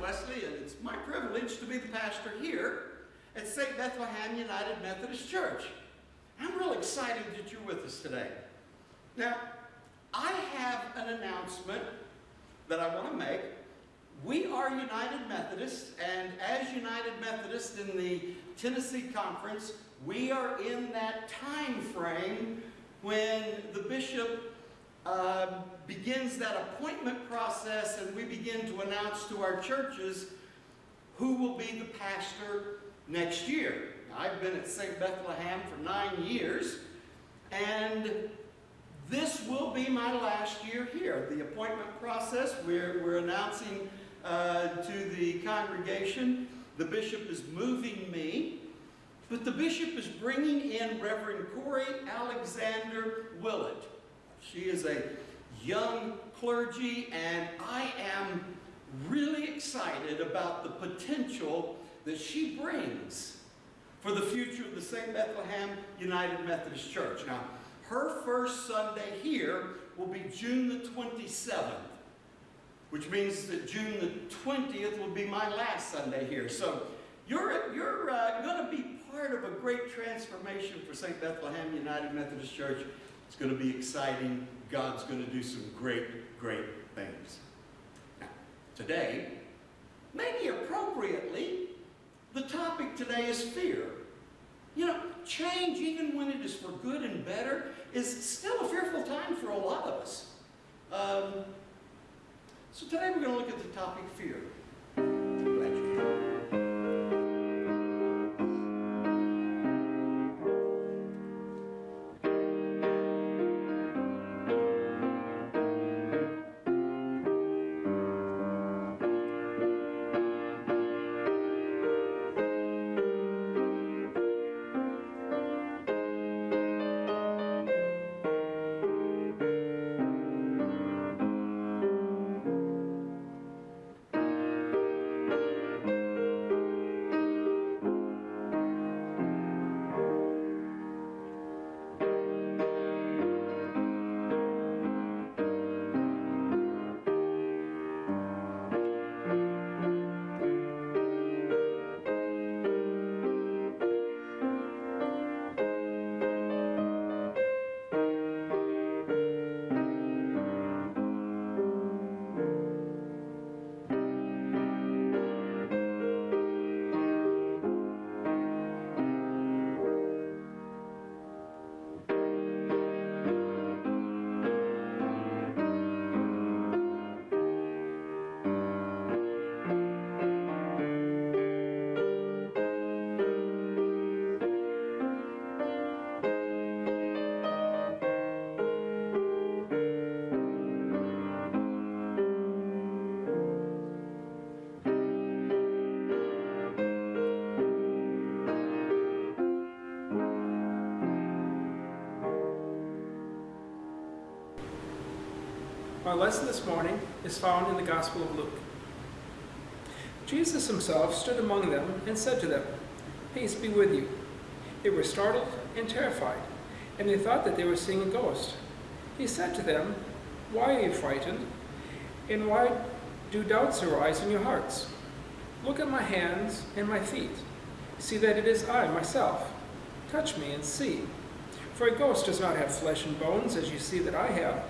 Wesley and it's my privilege to be the pastor here at St. Bethlehem United Methodist Church. I'm real excited that you're with us today. Now, I have an announcement that I want to make. We are United Methodists, and as United Methodists in the Tennessee Conference, we are in that time frame when the bishop uh, begins that appointment process and we begin to announce to our churches who will be the pastor next year. I've been at St. Bethlehem for nine years, and this will be my last year here. The appointment process, we're, we're announcing uh, to the congregation, the bishop is moving me, but the bishop is bringing in Reverend Corey Alexander Willett. She is a young clergy, and I am really excited about the potential that she brings for the future of the St. Bethlehem United Methodist Church. Now, her first Sunday here will be June the 27th, which means that June the 20th will be my last Sunday here. So you're, you're uh, going to be part of a great transformation for St. Bethlehem United Methodist Church. It's going to be exciting. God's going to do some great, great things. Now, today, maybe appropriately, the topic today is fear. You know, change, even when it is for good and better, is still a fearful time for a lot of us. Um, so today we're going to look at the topic fear. Our lesson this morning is found in the Gospel of Luke. Jesus himself stood among them and said to them, Peace be with you. They were startled and terrified, and they thought that they were seeing a ghost. He said to them, Why are you frightened? And why do doubts arise in your hearts? Look at my hands and my feet. See that it is I myself. Touch me and see. For a ghost does not have flesh and bones, as you see that I have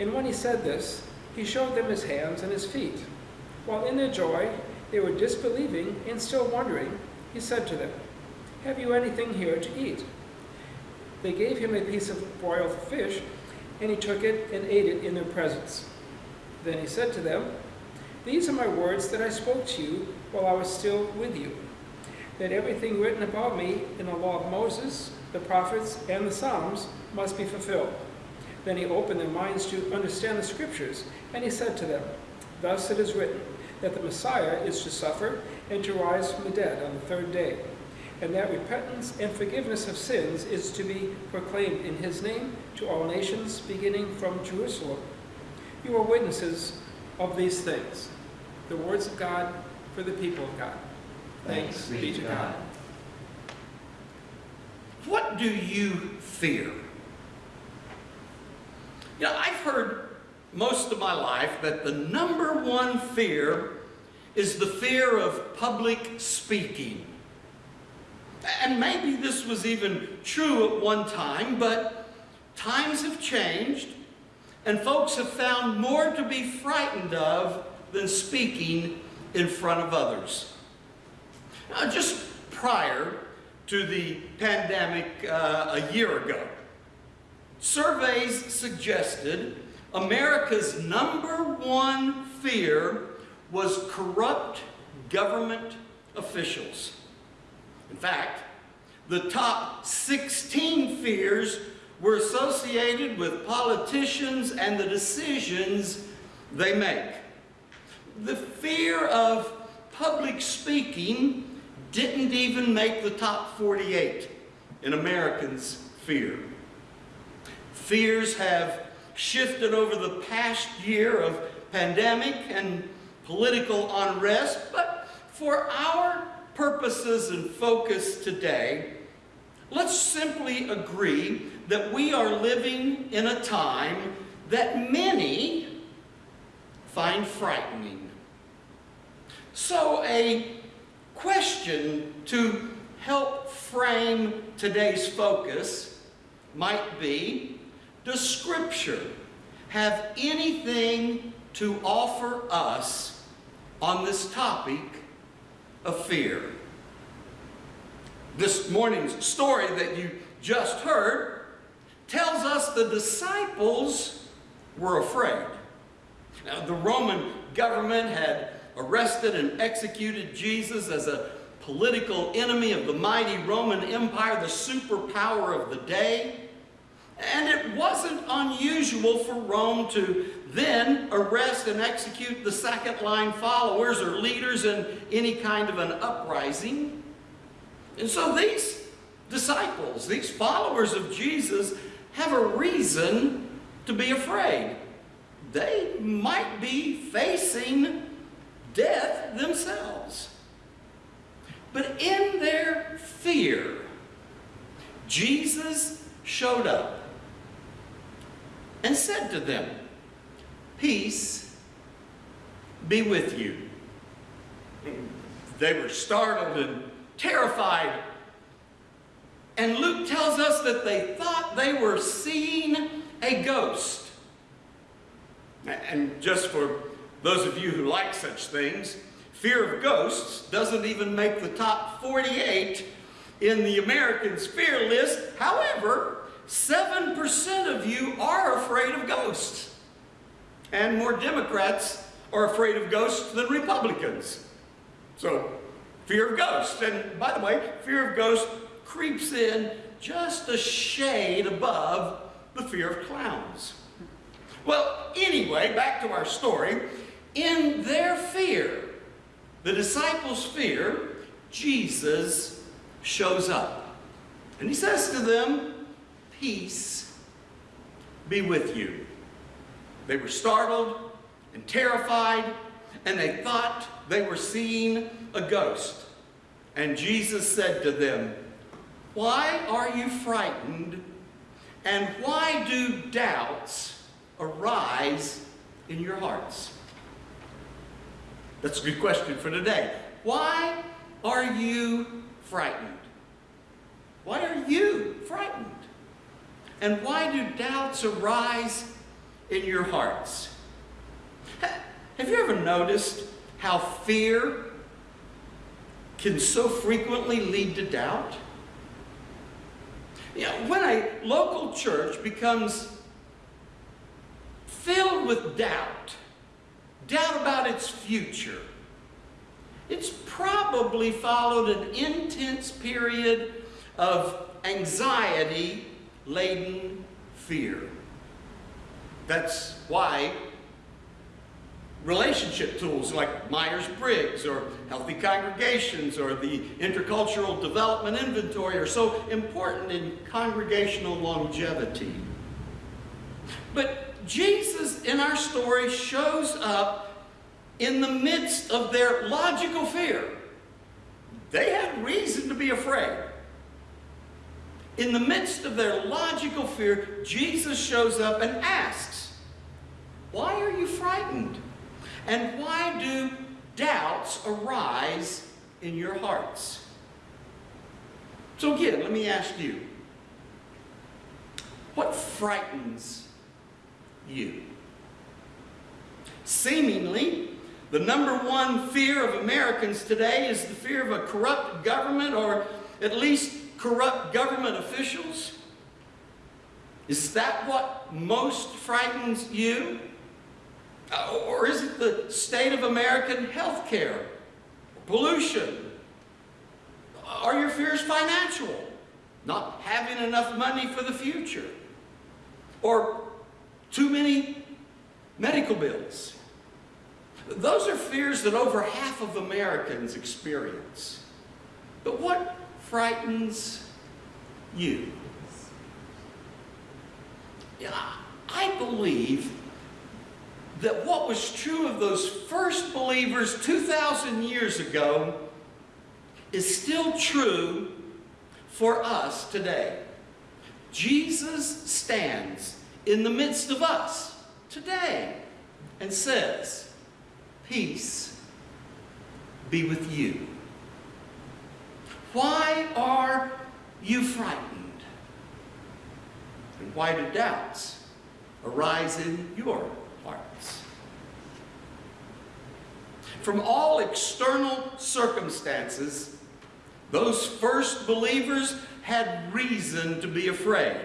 and when he said this, he showed them his hands and his feet. While in their joy they were disbelieving and still wondering, he said to them, Have you anything here to eat? They gave him a piece of broiled fish, and he took it and ate it in their presence. Then he said to them, These are my words that I spoke to you while I was still with you, that everything written about me in the law of Moses, the prophets, and the Psalms must be fulfilled. Then he opened their minds to understand the Scriptures, and he said to them, Thus it is written, that the Messiah is to suffer and to rise from the dead on the third day, and that repentance and forgiveness of sins is to be proclaimed in his name to all nations, beginning from Jerusalem. You are witnesses of these things. The words of God for the people of God. Thanks, Thanks be to God. God. What do you fear? You know, I've heard most of my life that the number one fear is the fear of public speaking. And maybe this was even true at one time, but times have changed, and folks have found more to be frightened of than speaking in front of others. Now, just prior to the pandemic uh, a year ago, surveys suggested America's number one fear was corrupt government officials. In fact, the top 16 fears were associated with politicians and the decisions they make. The fear of public speaking didn't even make the top 48 in Americans' fear. Fears have shifted over the past year of pandemic and political unrest, but for our purposes and focus today, let's simply agree that we are living in a time that many find frightening. So a question to help frame today's focus might be, does Scripture have anything to offer us on this topic of fear? This morning's story that you just heard tells us the disciples were afraid. Now, the Roman government had arrested and executed Jesus as a political enemy of the mighty Roman Empire, the superpower of the day. And it wasn't unusual for Rome to then arrest and execute the second line followers or leaders in any kind of an uprising. And so these disciples, these followers of Jesus, have a reason to be afraid. They might be facing death themselves. But in their fear, Jesus showed up and said to them, Peace be with you. They were startled and terrified. And Luke tells us that they thought they were seeing a ghost. And just for those of you who like such things, fear of ghosts doesn't even make the top 48 in the Americans' fear list. However, 7% of you are afraid of ghosts. And more Democrats are afraid of ghosts than Republicans. So, fear of ghosts. And by the way, fear of ghosts creeps in just a shade above the fear of clowns. Well, anyway, back to our story. In their fear, the disciples' fear, Jesus shows up. And he says to them, Peace be with you. They were startled and terrified, and they thought they were seeing a ghost. And Jesus said to them, Why are you frightened? And why do doubts arise in your hearts? That's a good question for today. Why are you frightened? Why are you frightened? And why do doubts arise in your hearts? Have you ever noticed how fear can so frequently lead to doubt? You know, when a local church becomes filled with doubt, doubt about its future, it's probably followed an intense period of anxiety laden fear. That's why relationship tools like Myers-Briggs or Healthy Congregations or the Intercultural Development Inventory are so important in congregational longevity. But Jesus in our story shows up in the midst of their logical fear. They had reason to be afraid. In the midst of their logical fear, Jesus shows up and asks, Why are you frightened? And why do doubts arise in your hearts? So, again, let me ask you what frightens you? Seemingly, the number one fear of Americans today is the fear of a corrupt government or at least corrupt government officials. Is that what most frightens you? Uh, Or is it the state of American health care? Pollution? Are your fears financial? Not having enough money for the future? Or too many medical bills? Those are fears that over half of Americans experience. But what frightens you? I believe that what was true of those first believers 2,000 years ago is still true for us today. Jesus stands in the midst of us today and says, Peace be with you. Why are you frightened? And why do doubts arise in your hearts? From all external circumstances, those first believers had reason to be afraid.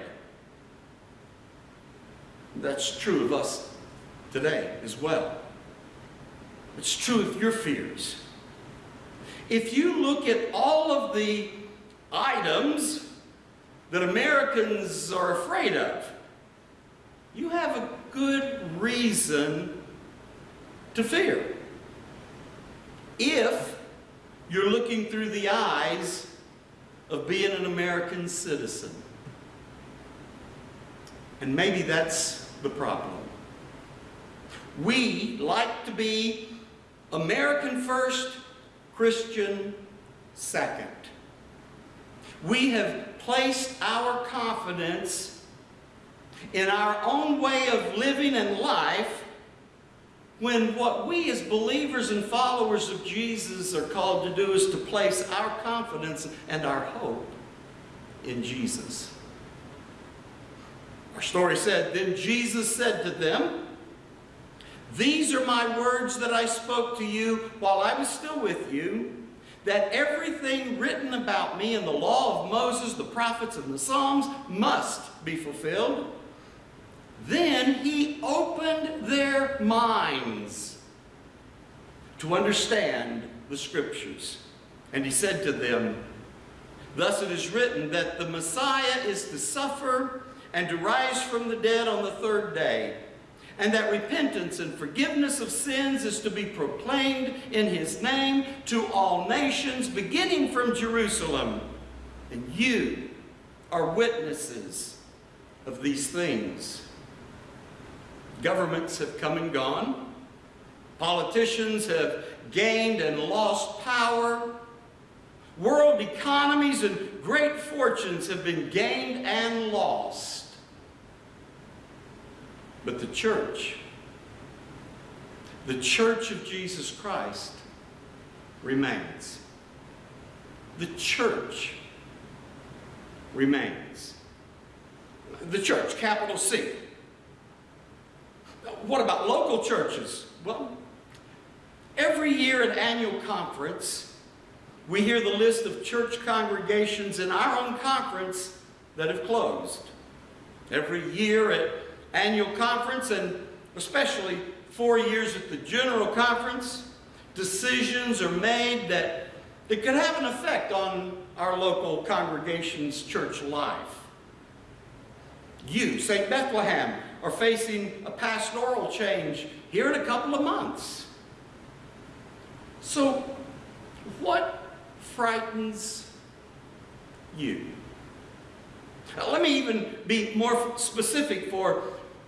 That's true of us today as well. It's true of your fears. If you look at all of the items that Americans are afraid of, you have a good reason to fear. If you're looking through the eyes of being an American citizen. And maybe that's the problem. We like to be American first, Christian second. We have placed our confidence in our own way of living and life when what we as believers and followers of Jesus are called to do is to place our confidence and our hope in Jesus. Our story said, Then Jesus said to them, These are my words that I spoke to you while I was still with you, that everything written about me in the law of Moses, the prophets, and the Psalms must be fulfilled. Then he opened their minds to understand the scriptures. And he said to them, Thus it is written that the Messiah is to suffer and to rise from the dead on the third day, and that repentance and forgiveness of sins is to be proclaimed in his name to all nations, beginning from Jerusalem. And you are witnesses of these things. Governments have come and gone. Politicians have gained and lost power. World economies and great fortunes have been gained and lost. But the church, the church of Jesus Christ, remains. The church remains. The church, capital C. What about local churches? Well, every year at annual conference, we hear the list of church congregations in our own conference that have closed. Every year at annual conference, and especially four years at the general conference, decisions are made that, that could have an effect on our local congregation's church life. You, St. Bethlehem, are facing a pastoral change here in a couple of months. So, what frightens you? Let me even be more specific for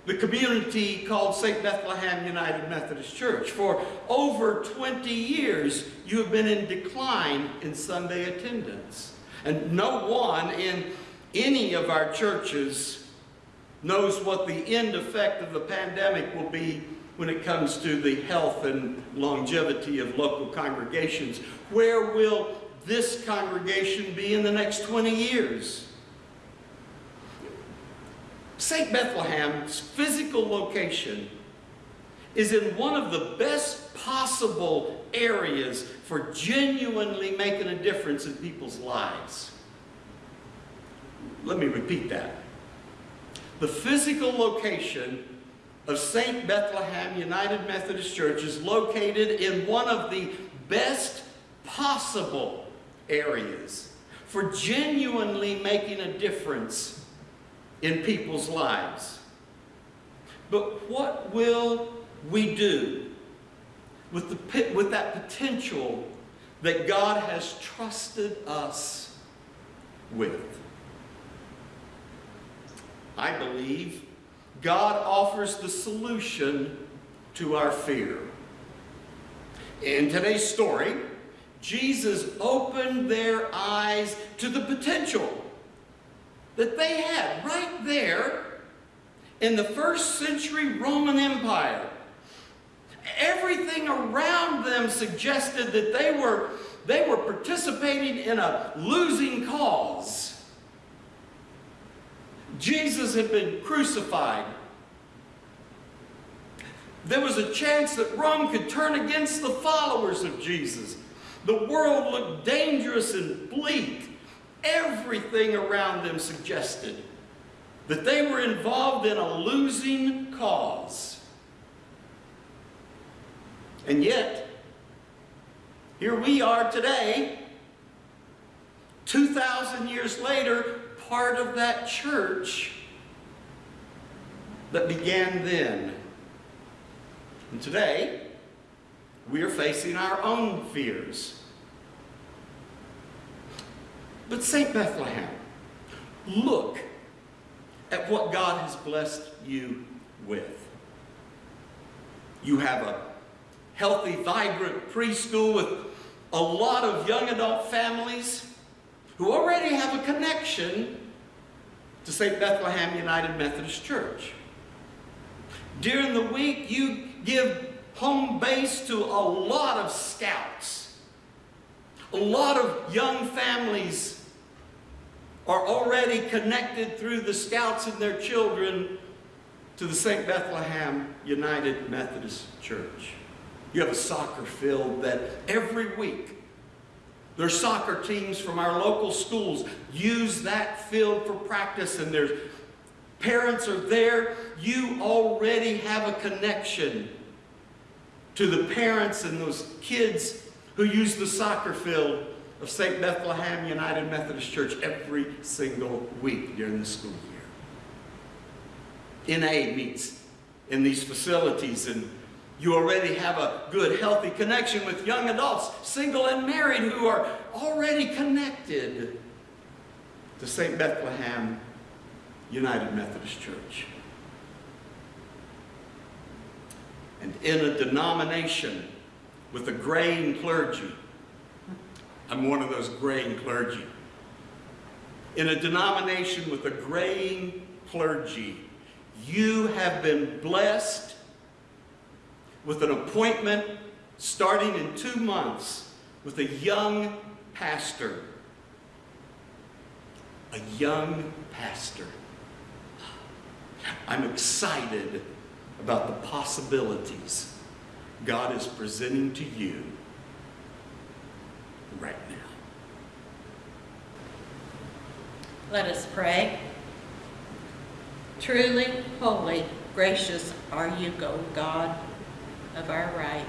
the community called St. Bethlehem United Methodist Church. For over 20 years, you have been in decline in Sunday attendance. And no one in any of our churches knows what the end effect of the pandemic will be when it comes to the health and longevity of local congregations. Where will this congregation be in the next 20 years? St. Bethlehem's physical location is in one of the best possible areas for genuinely making a difference in people's lives. Let me repeat that. The physical location of St. Bethlehem United Methodist Church is located in one of the best possible areas for genuinely making a difference in people's lives. But what will we do with, the, with that potential that God has trusted us with? I believe God offers the solution to our fear. In today's story, Jesus opened their eyes to the potential that they had right there in the first century Roman Empire. Everything around them suggested that they were, they were participating in a losing cause. Jesus had been crucified. There was a chance that Rome could turn against the followers of Jesus. The world looked dangerous and bleak. Everything around them suggested that they were involved in a losing cause. And yet, here we are today, 2,000 years later, part of that church that began then. And today, we are facing our own fears. But St. Bethlehem, look at what God has blessed you with. You have a healthy, vibrant preschool with a lot of young adult families who already have a connection to St. Bethlehem United Methodist Church. During the week, you give home base to a lot of scouts. A lot of young families are already connected through the scouts and their children to the St. Bethlehem United Methodist Church. You have a soccer field that every week their soccer teams from our local schools use that field for practice and their parents are there. You already have a connection to the parents and those kids who use the soccer field of St. Bethlehem United Methodist Church every single week during the school year. NA meets in these facilities and you already have a good, healthy connection with young adults, single and married, who are already connected to St. Bethlehem United Methodist Church. And in a denomination with a graying clergy, I'm one of those graying clergy. In a denomination with a graying clergy, you have been blessed with an appointment starting in two months with a young pastor. A young pastor. I'm excited about the possibilities God is presenting to you right now. Let us pray. Truly, holy, gracious are you, O God of our right.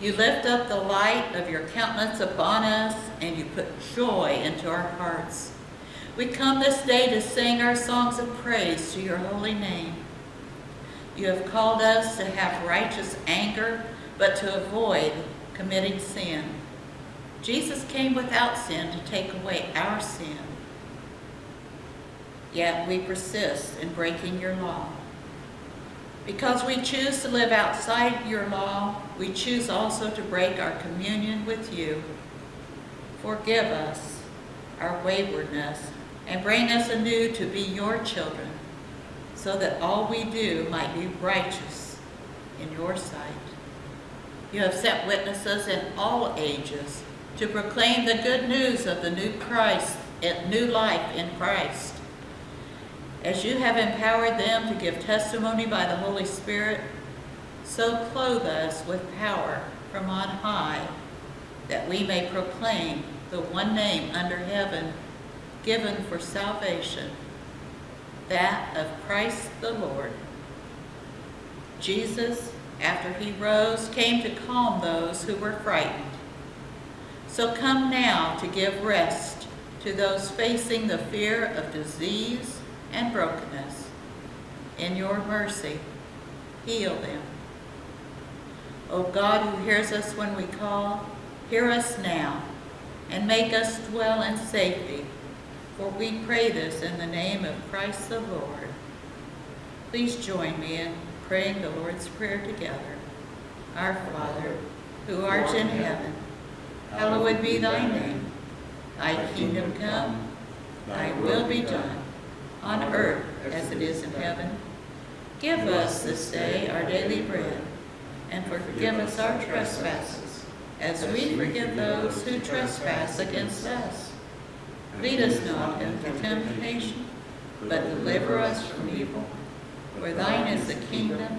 You lift up the light of your countenance upon us, and you put joy into our hearts. We come this day to sing our songs of praise to your holy name. You have called us to have righteous anger, but to avoid committing sin. Jesus came without sin to take away our sin. Yet we persist in breaking your law. Because we choose to live outside your law, we choose also to break our communion with you. Forgive us our waywardness and bring us anew to be your children. so that all we do might be righteous in your sight. You have sent witnesses in all ages to proclaim the good news of the new Christ, and new life in Christ. As you have empowered them to give testimony by the Holy Spirit, so clothe us with power from on high, that we may proclaim the one name under heaven given for salvation, that of Christ the Lord. Jesus, after he rose, came to calm those who were frightened. So come now to give rest to those facing the fear of disease and brokenness. In your mercy, heal them. O God who hears us when we call, hear us now and make us dwell in safety. For we pray this in the name of Christ the Lord. Please join me in praying the Lord's Prayer together. Our Father, who art in heaven, hallowed be thy name. Thy kingdom come, thy will be done, on earth as it is in heaven. Give us this day our daily bread, and forgive us our trespasses, as we forgive those who trespass against us. Lead us not into temptation, but deliver us from evil. For thine is the kingdom,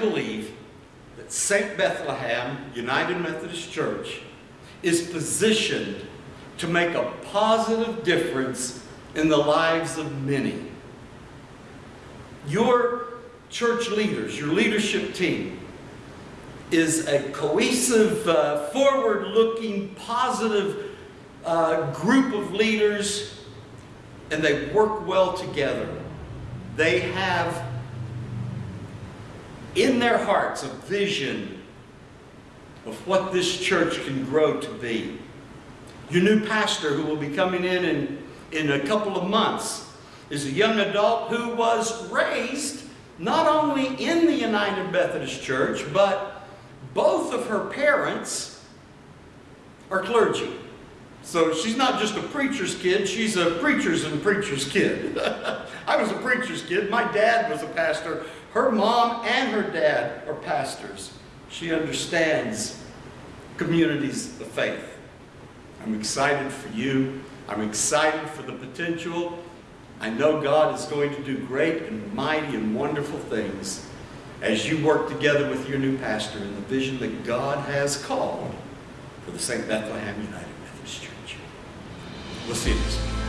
believe that St. Bethlehem United Methodist Church is positioned to make a positive difference in the lives of many. Your church leaders, your leadership team, is a cohesive, uh, forward-looking, positive uh, group of leaders, and they work well together. They have in their hearts a vision of what this church can grow to be. Your new pastor who will be coming in, in in a couple of months is a young adult who was raised not only in the United Methodist Church, but both of her parents are clergy. So she's not just a preacher's kid, she's a preacher's and preacher's kid. I was a preacher's kid. My dad was a pastor. Her mom and her dad are pastors. She understands communities of faith. I'm excited for you. I'm excited for the potential I know God is going to do great and mighty and wonderful things as you work together with your new pastor in the vision that God has called for the St. Bethlehem United filhos.